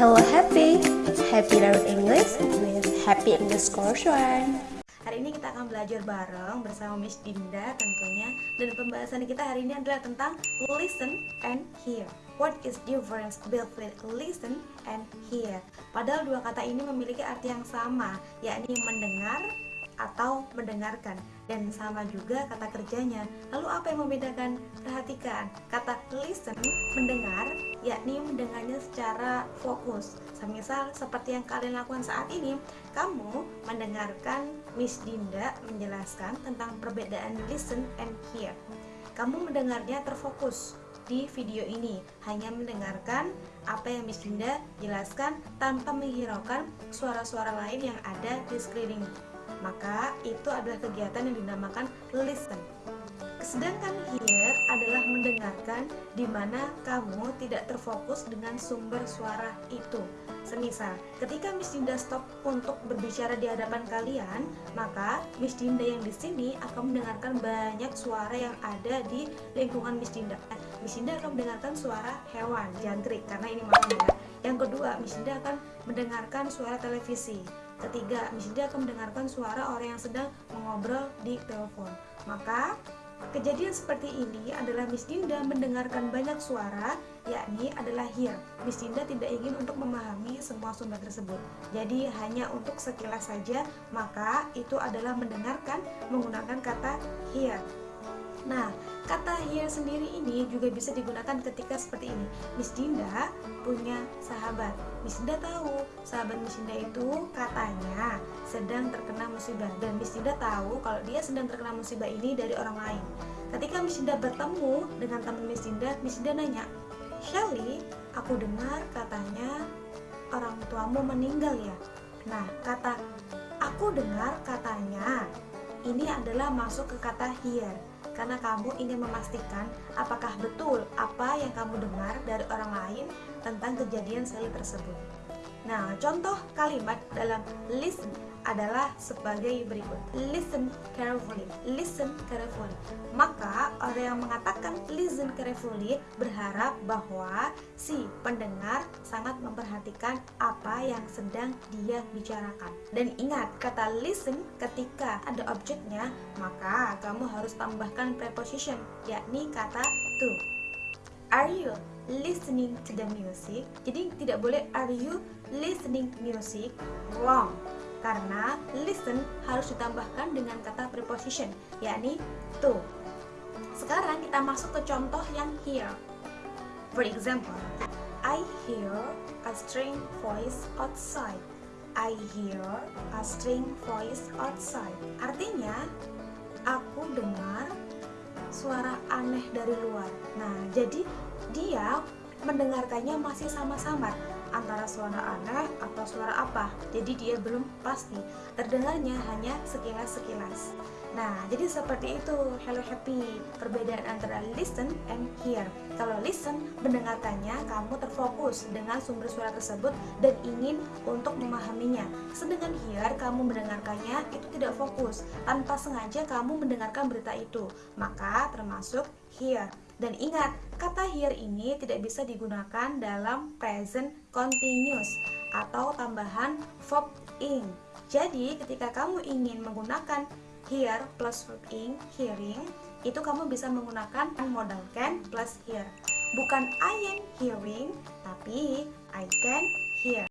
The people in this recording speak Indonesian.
Hello Happy, Happy Learn English with Happy English Course One. Hari ini kita akan belajar bareng bersama Miss Dinda tentunya. Dan pembahasan kita hari ini adalah tentang listen and hear. What is difference between listen and hear? Padahal dua kata ini memiliki arti yang sama yakni mendengar atau mendengarkan. Dan sama juga kata kerjanya. Lalu apa yang membedakan perhatikan? Kata listen mendengar yakni mendengarnya secara fokus. Semisal seperti yang kalian lakukan saat ini kamu mendengarkan Miss Dinda menjelaskan tentang perbedaan listen and hear. Kamu mendengarnya terfokus di video ini hanya mendengarkan apa yang Miss Dinda jelaskan tanpa menghiraukan suara-suara lain yang ada di sekeliling maka itu adalah kegiatan yang dinamakan listen. Sedangkan hear adalah mendengarkan di mana kamu tidak terfokus dengan sumber suara itu. Semisal, ketika Miss Dinda stop untuk berbicara di hadapan kalian, maka Miss Dinda yang di sini akan mendengarkan banyak suara yang ada di lingkungan Miss Dinda. Miss Dinda akan mendengarkan suara hewan, jangkrik, karena ini malam ya. Yang kedua, Miss Dinda akan mendengarkan suara televisi. Ketiga, Miss Dinda akan mendengarkan suara orang yang sedang mengobrol di telepon. Maka, kejadian seperti ini adalah Miss Dinda mendengarkan banyak suara, yakni adalah hear. Miss Dinda tidak ingin untuk memahami semua sumber tersebut. Jadi, hanya untuk sekilas saja, maka itu adalah mendengarkan menggunakan kata hear. Nah, kata hear sendiri ini juga bisa digunakan ketika seperti ini. Miss Dinda punya sahabat. Miss Dinda tahu sahabat Miss Dinda itu katanya sedang terkena musibah dan Miss Dinda tahu kalau dia sedang terkena musibah ini dari orang lain. Ketika Miss Dinda bertemu dengan teman Miss Dinda, Miss Dinda nanya, Shelly, aku dengar katanya orang tuamu meninggal ya. Nah, kata aku dengar katanya ini adalah masuk ke kata hear karena kamu ingin memastikan apakah betul apa yang kamu dengar dari orang lain tentang kejadian sekali tersebut. Nah, contoh kalimat dalam listen adalah sebagai berikut. Listen carefully. Listen carefully. Maka orang yang mengatakan listen carefully berharap bahwa si pendengar sangat memperhatikan apa yang sedang dia bicarakan Dan ingat, kata listen ketika ada objeknya Maka kamu harus tambahkan preposition yakni kata to Are you listening to the music? Jadi tidak boleh are you listening music? Wrong. Karena listen harus ditambahkan dengan kata preposition, yakni to. Sekarang kita masuk ke contoh yang hear. For example, I hear a strange voice outside. I hear a strange voice outside. Artinya, aku dengar suara aneh dari luar. Nah, jadi dia mendengarkannya masih sama-sama antara suara aneh atau suara apa. Jadi dia belum pasti. Terdengarnya hanya sekilas-sekilas. Nah, jadi seperti itu. Hello Happy. Perbedaan antara listen and hear. Kalau listen, mendengarkannya kamu terfokus dengan sumber suara tersebut dan ingin untuk memahaminya. Sedangkan hear, kamu mendengarkannya itu tidak fokus. Tanpa sengaja kamu mendengarkan berita itu. Maka termasuk hear dan ingat, kata hear ini tidak bisa digunakan dalam present continuous atau tambahan verb ing. Jadi, ketika kamu ingin menggunakan hear plus verb ing, hearing, itu kamu bisa menggunakan modal can plus hear. Bukan I am hearing, tapi I can hear.